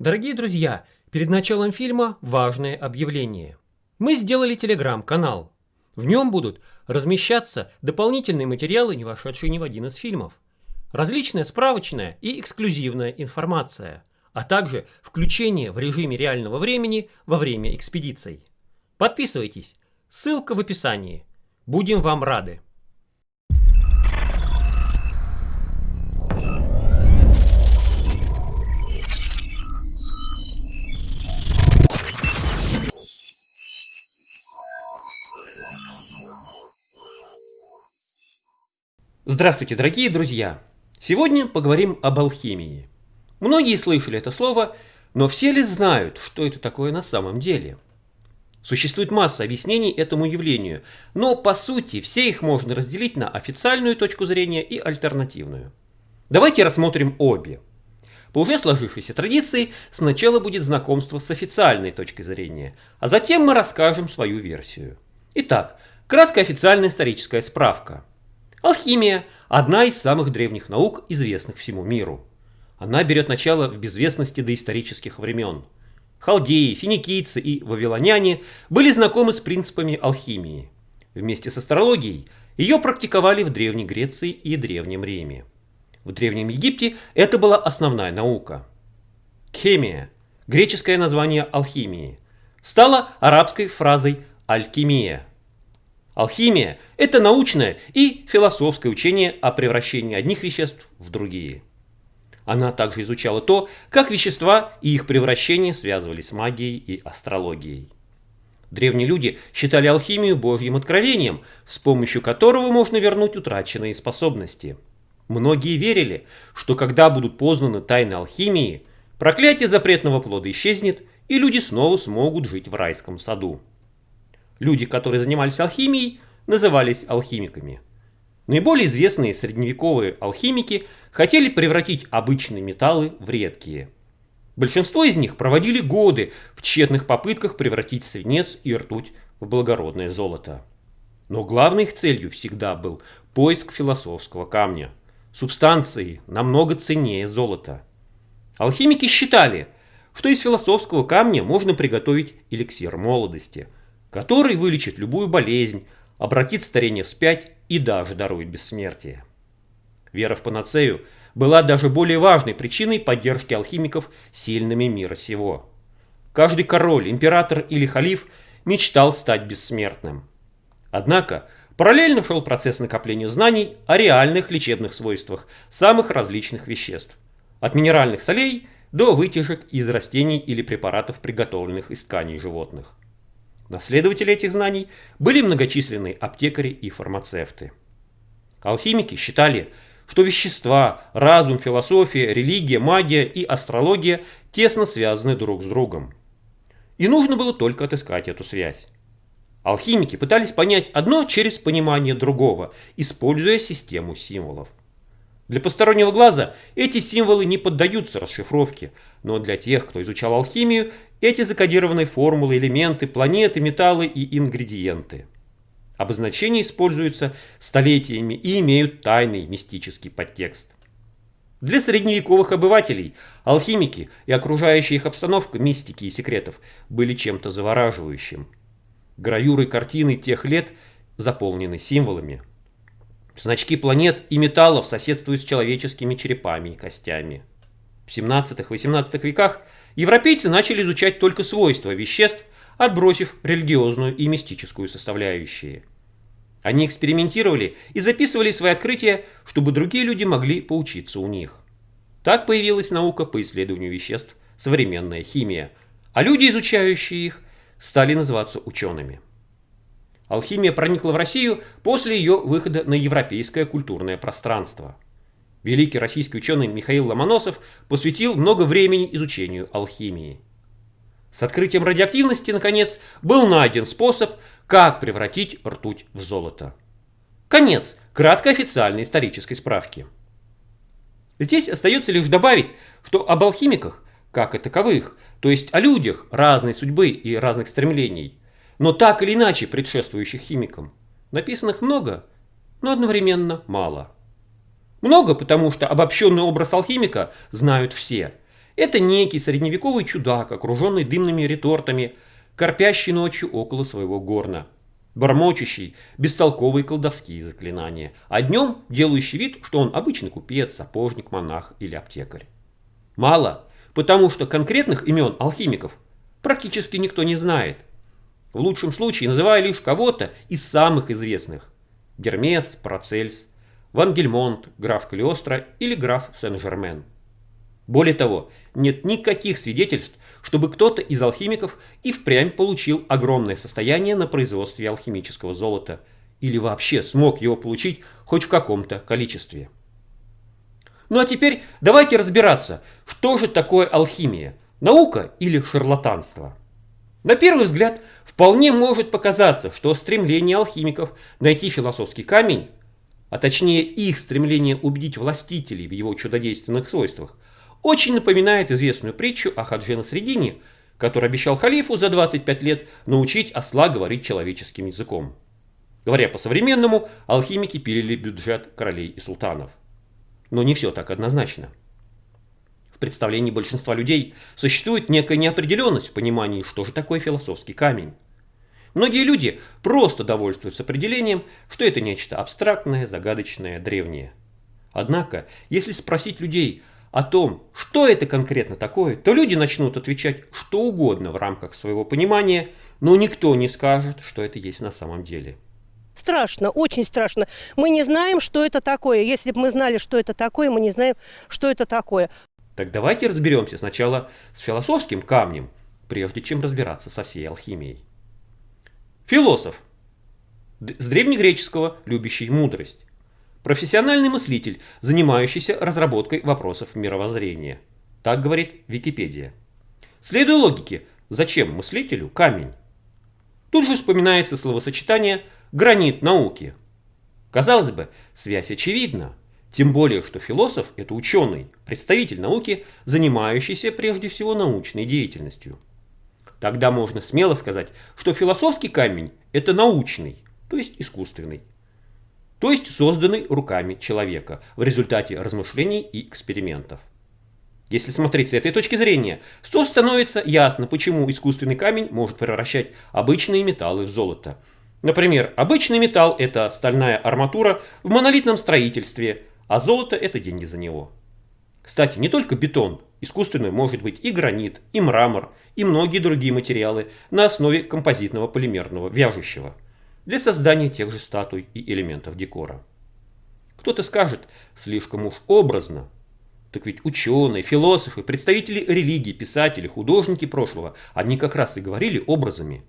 Дорогие друзья, перед началом фильма важное объявление. Мы сделали телеграм-канал. В нем будут размещаться дополнительные материалы, не вошедшие ни в один из фильмов. Различная справочная и эксклюзивная информация, а также включение в режиме реального времени во время экспедиций. Подписывайтесь, ссылка в описании. Будем вам рады. Здравствуйте, дорогие друзья! Сегодня поговорим об алхимии. Многие слышали это слово, но все ли знают, что это такое на самом деле? Существует масса объяснений этому явлению, но по сути все их можно разделить на официальную точку зрения и альтернативную. Давайте рассмотрим обе. По уже сложившейся традиции сначала будет знакомство с официальной точкой зрения, а затем мы расскажем свою версию. Итак, краткая официальная историческая справка – Алхимия – одна из самых древних наук, известных всему миру. Она берет начало в безвестности доисторических времен. Халдеи, финикийцы и вавилоняне были знакомы с принципами алхимии. Вместе с астрологией ее практиковали в Древней Греции и Древнем Риме. В Древнем Египте это была основная наука. Хемия, греческое название алхимии, стала арабской фразой алькимия – Алхимия – это научное и философское учение о превращении одних веществ в другие. Она также изучала то, как вещества и их превращение связывались с магией и астрологией. Древние люди считали алхимию божьим откровением, с помощью которого можно вернуть утраченные способности. Многие верили, что когда будут познаны тайны алхимии, проклятие запретного плода исчезнет, и люди снова смогут жить в райском саду. Люди, которые занимались алхимией, назывались алхимиками. Наиболее известные средневековые алхимики хотели превратить обычные металлы в редкие. Большинство из них проводили годы в тщетных попытках превратить свинец и ртуть в благородное золото. Но главной их целью всегда был поиск философского камня, субстанции намного ценнее золота. Алхимики считали, что из философского камня можно приготовить эликсир молодости – который вылечит любую болезнь, обратит старение вспять и даже дарует бессмертие. Вера в панацею была даже более важной причиной поддержки алхимиков сильными мира сего. Каждый король, император или халиф мечтал стать бессмертным. Однако параллельно шел процесс накопления знаний о реальных лечебных свойствах самых различных веществ. От минеральных солей до вытяжек из растений или препаратов, приготовленных из тканей животных. Наследователи этих знаний были многочисленные аптекари и фармацевты. Алхимики считали, что вещества, разум, философия, религия, магия и астрология тесно связаны друг с другом. И нужно было только отыскать эту связь. Алхимики пытались понять одно через понимание другого, используя систему символов. Для постороннего глаза эти символы не поддаются расшифровке, но для тех, кто изучал алхимию, эти закодированные формулы, элементы, планеты, металлы и ингредиенты. Обозначения используются столетиями и имеют тайный мистический подтекст. Для средневековых обывателей алхимики и окружающая их обстановка мистики и секретов были чем-то завораживающим. Гравюры картины тех лет заполнены символами. Значки планет и металлов соседствуют с человеческими черепами и костями. В 17-18 веках – европейцы начали изучать только свойства веществ, отбросив религиозную и мистическую составляющие. Они экспериментировали и записывали свои открытия, чтобы другие люди могли поучиться у них. Так появилась наука по исследованию веществ, современная химия, а люди, изучающие их, стали называться учеными. Алхимия проникла в Россию после ее выхода на европейское культурное пространство – Великий российский ученый Михаил Ломоносов посвятил много времени изучению алхимии. С открытием радиоактивности, наконец, был найден способ, как превратить ртуть в золото. Конец краткой официальной исторической справки. Здесь остается лишь добавить, что об алхимиках, как и таковых, то есть о людях разной судьбы и разных стремлений, но так или иначе предшествующих химикам, написанных много, но одновременно мало. Много, потому что обобщенный образ алхимика знают все. Это некий средневековый чудак, окруженный дымными ретортами, корпящий ночью около своего горна, бормочущий бестолковые колдовские заклинания, а днем делающий вид, что он обычный купец, сапожник, монах или аптекарь. Мало, потому что конкретных имен алхимиков практически никто не знает. В лучшем случае называя лишь кого-то из самых известных. Гермес, Процельс, Ван Гельмонт, граф Калиостро или граф Сен-Жермен. Более того, нет никаких свидетельств, чтобы кто-то из алхимиков и впрямь получил огромное состояние на производстве алхимического золота или вообще смог его получить хоть в каком-то количестве. Ну а теперь давайте разбираться, что же такое алхимия, наука или шарлатанство. На первый взгляд, вполне может показаться, что стремление алхимиков найти философский камень, а точнее их стремление убедить властителей в его чудодейственных свойствах – очень напоминает известную притчу о Хаджи Насредине, который обещал халифу за 25 лет научить осла говорить человеческим языком. Говоря по-современному, алхимики пилили бюджет королей и султанов. Но не все так однозначно. Представлении большинства людей существует некая неопределенность в понимании, что же такое философский камень. Многие люди просто довольствуются определением, что это нечто абстрактное, загадочное, древнее. Однако, если спросить людей, о том, что это конкретно такое, то люди начнут отвечать что угодно в рамках своего понимания, но никто не скажет, что это есть на самом деле. Страшно, очень страшно. Мы не знаем, что это такое. Если бы мы знали, что это такое, мы не знаем, что это такое. Так давайте разберемся сначала с философским камнем, прежде чем разбираться со всей алхимией. Философ. С древнегреческого «любящий мудрость». Профессиональный мыслитель, занимающийся разработкой вопросов мировоззрения. Так говорит Википедия. Следуя логике, зачем мыслителю камень? Тут же вспоминается словосочетание «гранит науки». Казалось бы, связь очевидна. Тем более, что философ – это ученый, представитель науки, занимающийся прежде всего научной деятельностью. Тогда можно смело сказать, что философский камень – это научный, то есть искусственный то есть созданный руками человека в результате размышлений и экспериментов. Если смотреть с этой точки зрения, то становится ясно, почему искусственный камень может превращать обычные металлы в золото. Например, обычный металл – это стальная арматура в монолитном строительстве, а золото – это деньги за него. Кстати, не только бетон, искусственный может быть и гранит, и мрамор, и многие другие материалы на основе композитного полимерного вяжущего – для создания тех же статуй и элементов декора. Кто-то скажет, слишком уж образно. Так ведь ученые, философы, представители религии, писатели, художники прошлого, они как раз и говорили образами.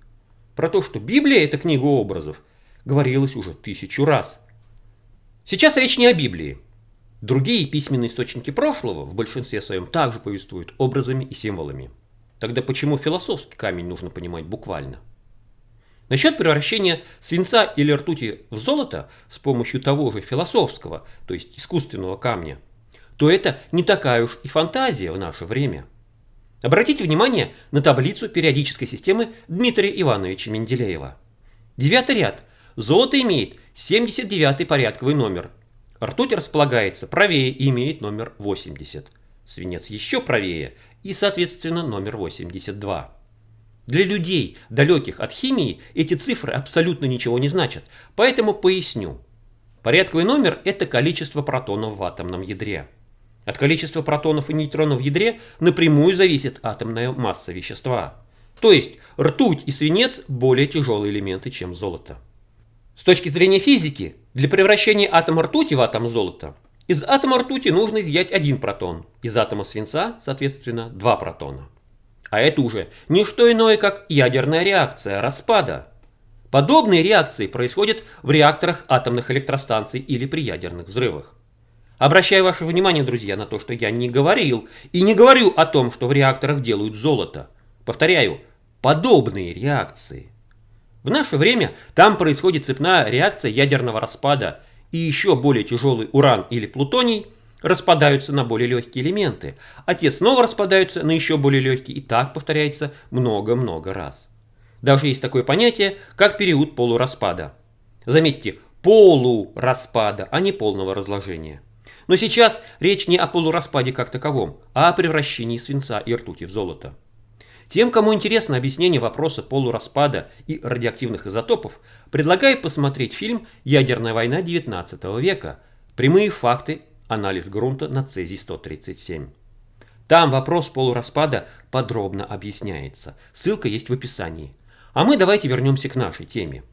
Про то, что Библия – это книга образов, говорилось уже тысячу раз. Сейчас речь не о Библии. Другие письменные источники прошлого в большинстве своем также повествуют образами и символами. Тогда почему философский камень нужно понимать буквально? Насчет превращения свинца или ртути в золото с помощью того же философского, то есть искусственного камня, то это не такая уж и фантазия в наше время. Обратите внимание на таблицу периодической системы Дмитрия Ивановича Менделеева. Девятый ряд. Золото имеет 79 порядковый номер. Ртуть располагается правее и имеет номер 80. Свинец еще правее и, соответственно, номер 82. Для людей, далеких от химии, эти цифры абсолютно ничего не значат, поэтому поясню. Порядковый номер – это количество протонов в атомном ядре. От количества протонов и нейтронов в ядре напрямую зависит атомная масса вещества. То есть ртуть и свинец – более тяжелые элементы, чем золото. С точки зрения физики, для превращения атома ртути в атом золота, из атома ртути нужно изъять один протон, из атома свинца, соответственно, два протона. А это уже не что иное, как ядерная реакция распада. Подобные реакции происходят в реакторах атомных электростанций или при ядерных взрывах. Обращаю ваше внимание, друзья, на то, что я не говорил и не говорю о том, что в реакторах делают золото. Повторяю, подобные реакции. В наше время там происходит цепная реакция ядерного распада и еще более тяжелый уран или плутоний – распадаются на более легкие элементы, а те снова распадаются на еще более легкие, и так повторяется много-много раз. Даже есть такое понятие, как период полураспада. Заметьте, полураспада, а не полного разложения. Но сейчас речь не о полураспаде как таковом, а о превращении свинца и ртути в золото. Тем, кому интересно объяснение вопроса полураспада и радиоактивных изотопов, предлагаю посмотреть фильм «Ядерная война XIX века. Прямые факты. Анализ грунта на цезий-137». Там вопрос полураспада подробно объясняется. Ссылка есть в описании. А мы давайте вернемся к нашей теме.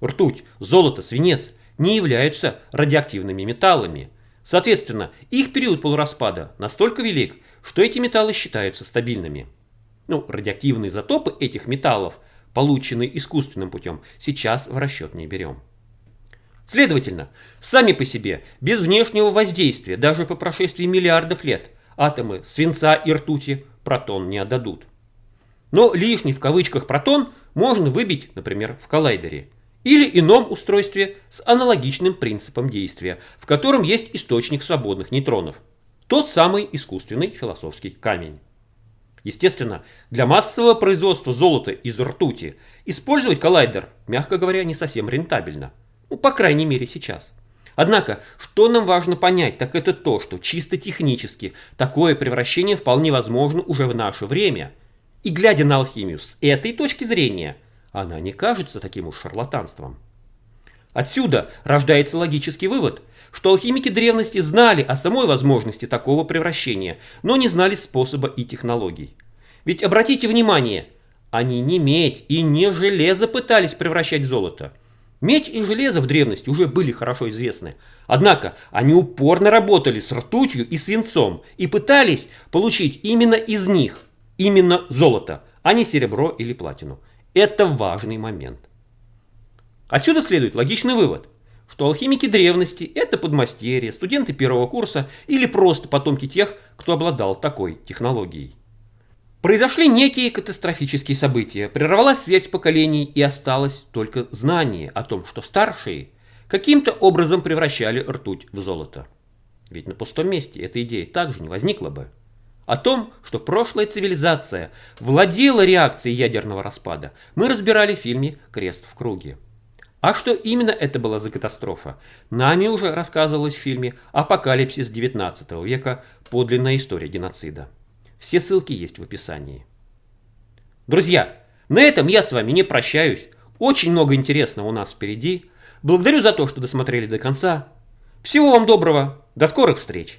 Ртуть, золото, свинец не являются радиоактивными металлами. Соответственно, их период полураспада настолько велик, что эти металлы считаются стабильными. Ну, радиоактивные изотопы этих металлов, полученные искусственным путем, сейчас в расчет не берем. Следовательно, сами по себе, без внешнего воздействия, даже по прошествии миллиардов лет, атомы свинца и ртути протон не отдадут. Но лишний в кавычках протон можно выбить, например, в коллайдере или ином устройстве с аналогичным принципом действия, в котором есть источник свободных нейтронов. Тот самый искусственный философский камень. Естественно, для массового производства золота из ртути использовать коллайдер, мягко говоря, не совсем рентабельно. Ну, по крайней мере, сейчас. Однако, что нам важно понять, так это то, что чисто технически такое превращение вполне возможно уже в наше время. И глядя на алхимию с этой точки зрения, она не кажется таким уж шарлатанством. Отсюда рождается логический вывод, что алхимики древности знали о самой возможности такого превращения, но не знали способа и технологий. Ведь обратите внимание, они не медь и не железо пытались превращать в золото. Медь и железо в древности уже были хорошо известны. Однако они упорно работали с ртутью и свинцом и пытались получить именно из них, именно золото, а не серебро или платину. Это важный момент. Отсюда следует логичный вывод что алхимики древности – это подмастерья, студенты первого курса или просто потомки тех, кто обладал такой технологией. Произошли некие катастрофические события, прервалась связь поколений и осталось только знание о том, что старшие каким-то образом превращали ртуть в золото. Ведь на пустом месте эта идея также не возникла бы. О том, что прошлая цивилизация владела реакцией ядерного распада, мы разбирали в фильме «Крест в круге». А что именно это была за катастрофа? Нами уже рассказывалось в фильме «Апокалипсис 19 века. Подлинная история геноцида». Все ссылки есть в описании. Друзья, на этом я с вами не прощаюсь. Очень много интересного у нас впереди. Благодарю за то, что досмотрели до конца. Всего вам доброго. До скорых встреч.